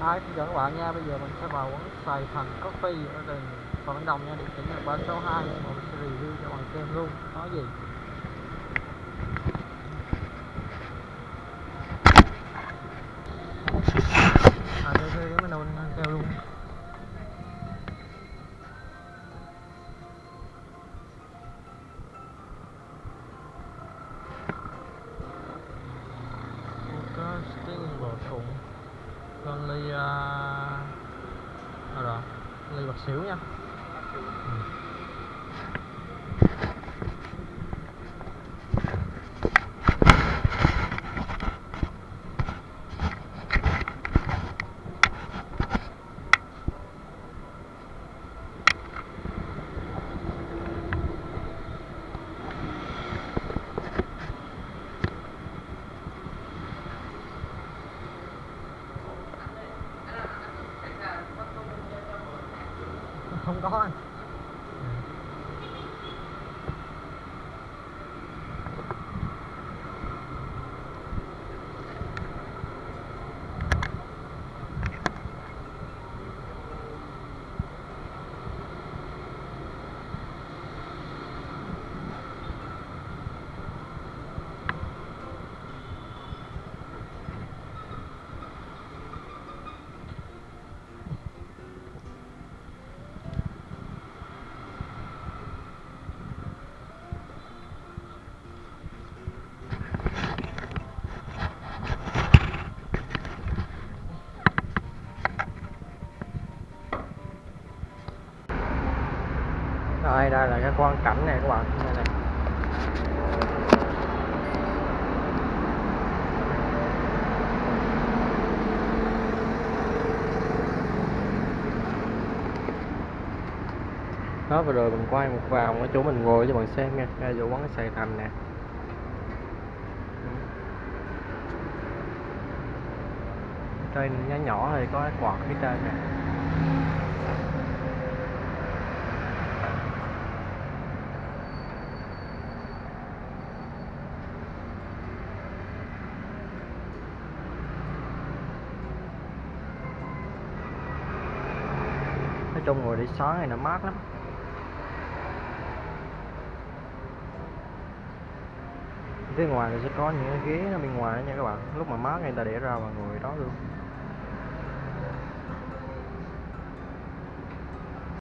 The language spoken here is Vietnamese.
Hi, xin chào các bạn nha. Bây giờ mình sẽ vào quán Sài Thành Coffee ở gần Phạm Văn Đồng nha. Địa chỉ là 362. Và mình sẽ review cho bạn xem luôn. Nói gì? À, đây đây cái menu ăn luôn. có tiếng bò thùng con ly uh, à, rồi? Ly bạc xỉu nha. Ừ. không có anh rồi đây là cái quan cảnh này, các bạn. Đây này. Đó, vừa rồi mình quay một vòng ở chỗ mình ngồi cho bạn xem nha. Đây chỗ quán Sài Thành nè. Trên nhỏ nhỏ thì có cái quạt phía trên nè. Trong ngồi để sáng này nó mát lắm. Phía ngoài thì sẽ có những cái ghế ở bên ngoài nha các bạn. Lúc mà mát người ta để ra và ngồi đó luôn.